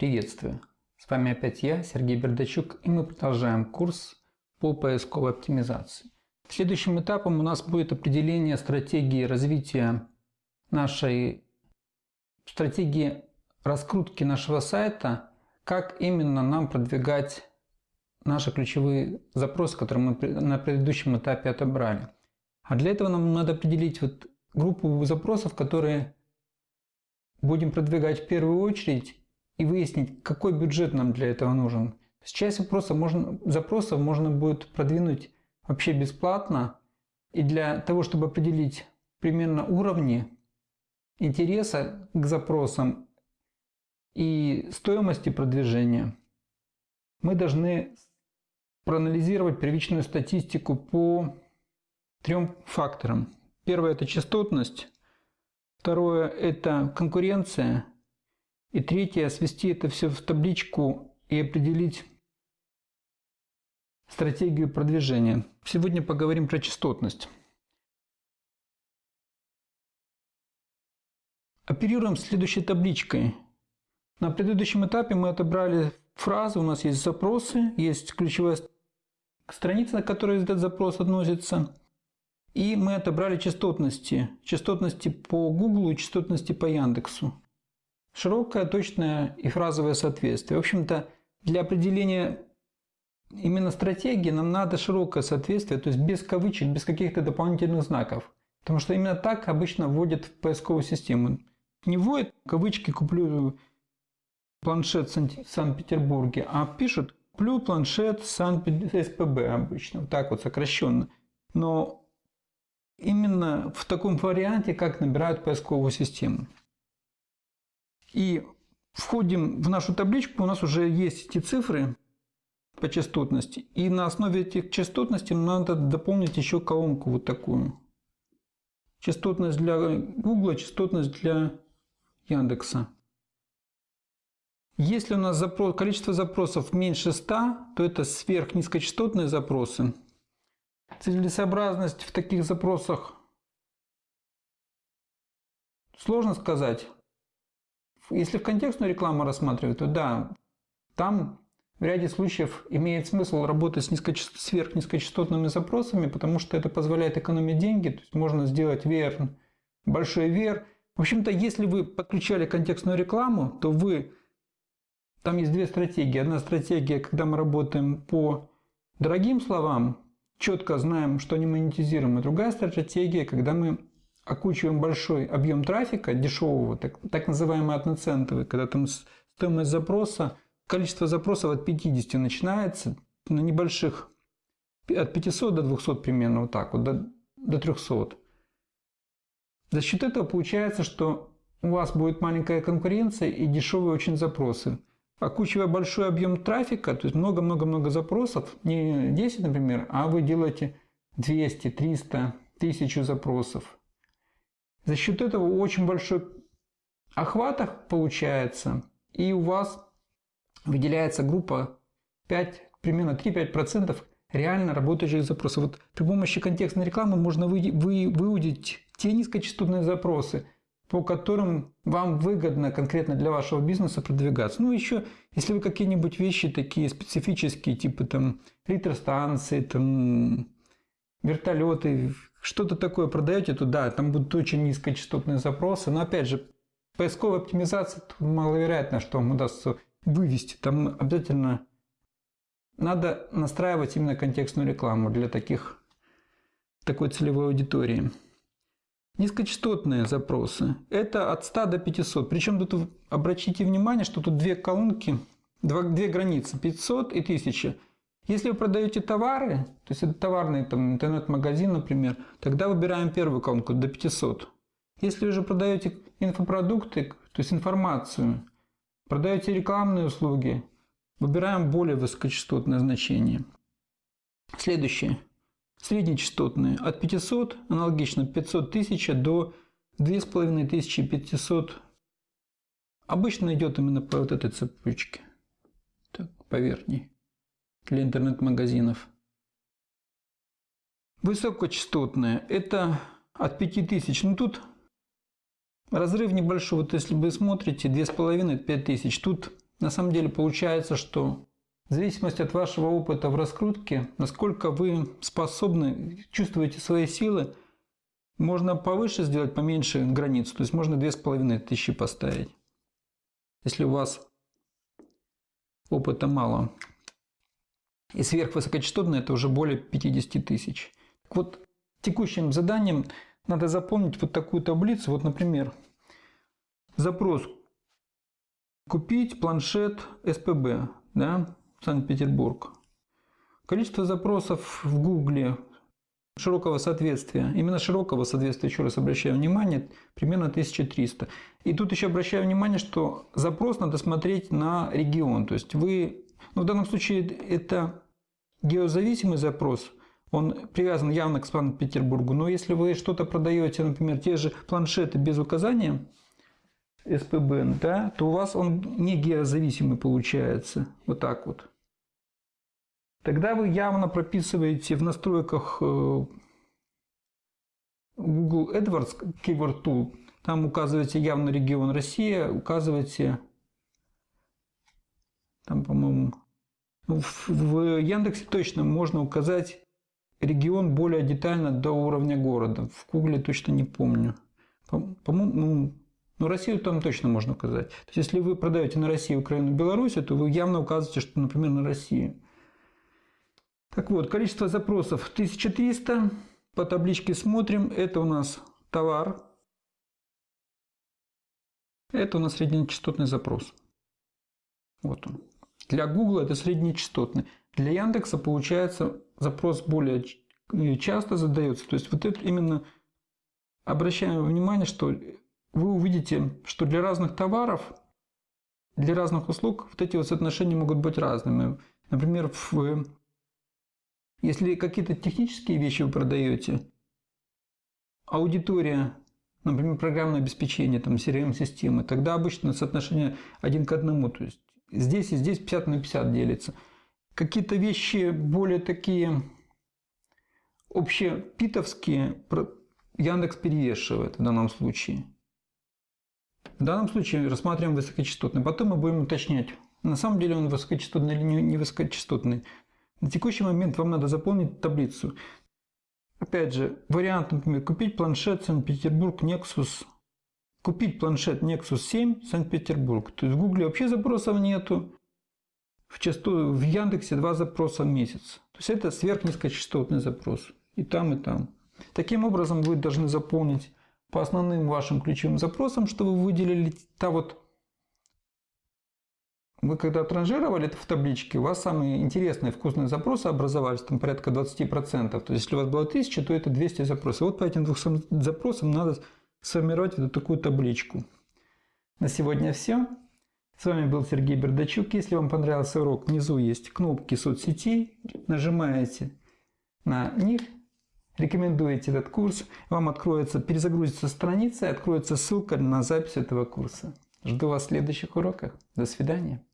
Приветствую! С вами опять я, Сергей Бердачук, и мы продолжаем курс по поисковой оптимизации. Следующим этапом у нас будет определение стратегии развития нашей стратегии раскрутки нашего сайта, как именно нам продвигать наши ключевые запросы, которые мы на предыдущем этапе отобрали. А для этого нам надо определить вот группу запросов, которые будем продвигать в первую очередь и выяснить, какой бюджет нам для этого нужен. Часть вопросов можно, запросов можно будет продвинуть вообще бесплатно. И для того, чтобы определить примерно уровни интереса к запросам и стоимости продвижения, мы должны проанализировать первичную статистику по трем факторам. Первое – это частотность. Второе – это конкуренция. И третье – свести это все в табличку и определить стратегию продвижения. Сегодня поговорим про частотность. Оперируем следующей табличкой. На предыдущем этапе мы отобрали фразы, у нас есть запросы, есть ключевая страница, на которой этот запрос относится. И мы отобрали частотности. Частотности по Google и частотности по Яндексу. Широкое, точное и фразовое соответствие. В общем-то, для определения именно стратегии нам надо широкое соответствие, то есть без кавычек, без каких-то дополнительных знаков. Потому что именно так обычно вводят в поисковую систему. Не вводят кавычки «куплю планшет в Санкт-Петербурге», а пишут «куплю планшет Санкт-СПБ» обычно, вот так вот сокращенно. Но именно в таком варианте, как набирают поисковую систему. И входим в нашу табличку, у нас уже есть эти цифры по частотности. И на основе этих частотностей надо дополнить еще колонку вот такую. Частотность для Google, частотность для Яндекса. Если у нас запрос, количество запросов меньше 100, то это сверхнизкочастотные запросы. Целесообразность в таких запросах сложно сказать. Если в контекстную рекламу рассматривать, то да, там в ряде случаев имеет смысл работать с низкочаст... сверхнизкочастотными запросами, потому что это позволяет экономить деньги, то есть можно сделать VR, большой VR. В общем-то, если вы подключали контекстную рекламу, то вы... Там есть две стратегии. Одна стратегия, когда мы работаем по дорогим словам, четко знаем, что монетизируем. И другая стратегия, когда мы окучиваем большой объем трафика, дешевого, так, так называемый одноцентовый, когда там стоимость запроса, количество запросов от 50 начинается, на небольших, от 500 до 200 примерно, вот так вот, до, до 300. За счет этого получается, что у вас будет маленькая конкуренция и дешевые очень запросы окучивая большой объем трафика, то есть много-много-много запросов, не 10, например, а вы делаете 200, 300, 1000 запросов. За счет этого очень большой охват получается, и у вас выделяется группа 5, примерно 3-5% реально работающих запросов. Вот при помощи контекстной рекламы можно вы, вы, выудить те низкочастотные запросы, по которым вам выгодно конкретно для вашего бизнеса продвигаться. Ну, еще, если вы какие-нибудь вещи такие специфические, типа там электростанции, там вертолеты, что-то такое продаете, то да, там будут очень низкочастотные запросы. Но опять же, поисковая оптимизация маловероятно, что вам удастся вывести. Там обязательно надо настраивать именно контекстную рекламу для таких, такой целевой аудитории. Низкочастотные запросы – это от 100 до 500. Причем тут обратите внимание, что тут две колонки, две границы – 500 и 1000. Если вы продаете товары, то есть это товарный интернет-магазин, например, тогда выбираем первую колонку до 500. Если вы же продаете инфопродукты, то есть информацию, продаете рекламные услуги, выбираем более высокочастотное значение. Следующее. Среднечастотные от 500, аналогично 500 тысяч до 2500. Обычно идет именно по вот этой цепочке, так, по верхней, для интернет-магазинов. Высокочастотные – это от 5000. Ну тут разрыв небольшой. Вот если вы смотрите, 2500-5000. Тут на самом деле получается, что в зависимости от вашего опыта в раскрутке, насколько вы способны, чувствуете свои силы, можно повыше сделать, поменьше границу. То есть можно 2500 поставить. Если у вас опыта мало. И сверхвысокочастотный это уже более 50 тысяч. Так вот, текущим заданием надо запомнить вот такую таблицу. Вот, например, запрос «Купить планшет СПБ», да, Санкт-Петербург. Количество запросов в Гугле широкого соответствия, именно широкого соответствия, еще раз обращаю внимание, примерно 1300. И тут еще обращаю внимание, что запрос надо смотреть на регион. То есть вы, ну в данном случае это геозависимый запрос, он привязан явно к Санкт-Петербургу, но если вы что-то продаете, например, те же планшеты без указания СПБ, да, то у вас он не геозависимый получается. Вот так вот. Тогда вы явно прописываете в настройках э, Google AdWords Keyword Tool, там указываете явно регион Россия, указываете, там, по-моему, ну, в, в Яндексе точно можно указать регион более детально до уровня города. В Гугле точно не помню. По-моему, ну, ну, Россию там точно можно указать. То есть, если вы продаете на Россию, Украину, Беларусь, то вы явно указываете, что, например, на Россию. Так вот, количество запросов 1300. По табличке смотрим. Это у нас товар. Это у нас среднечастотный запрос. Вот он. Для Google это среднечастотный. Для Яндекса получается запрос более часто задается. То есть вот это именно обращаем внимание, что вы увидите, что для разных товаров, для разных услуг вот эти вот соотношения могут быть разными. Например, в если какие-то технические вещи вы продаете, аудитория, например, программное обеспечение, там, CRM-системы, тогда обычно соотношение один к одному. То есть здесь и здесь 50 на 50 делится. Какие-то вещи более такие общепитовские Яндекс перевешивает в данном случае. В данном случае рассматриваем высокочастотный. Потом мы будем уточнять, на самом деле он высокочастотный или не высокочастотный. На текущий момент вам надо заполнить таблицу. Опять же, вариант, например, купить планшет Санкт-Петербург Nexus. Купить планшет Nexus 7 Санкт-Петербург. То есть в Гугле вообще запросов нету. В, часто, в Яндексе два запроса в месяц. То есть это сверхнизкочастотный запрос. И там, и там. Таким образом вы должны заполнить по основным вашим ключевым запросам, что вы выделили та вот вы когда транжировали это в табличке, у вас самые интересные вкусные запросы образовались, там порядка 20%. То есть, если у вас было 1000, то это 200 запросов. Вот по этим 200 запросам надо сформировать вот такую табличку. На сегодня все. С вами был Сергей Бердачук. Если вам понравился урок, внизу есть кнопки соцсетей. Нажимаете на них, рекомендуете этот курс, вам откроется, перезагрузится страница и откроется ссылка на запись этого курса. Жду вас в следующих уроках. До свидания.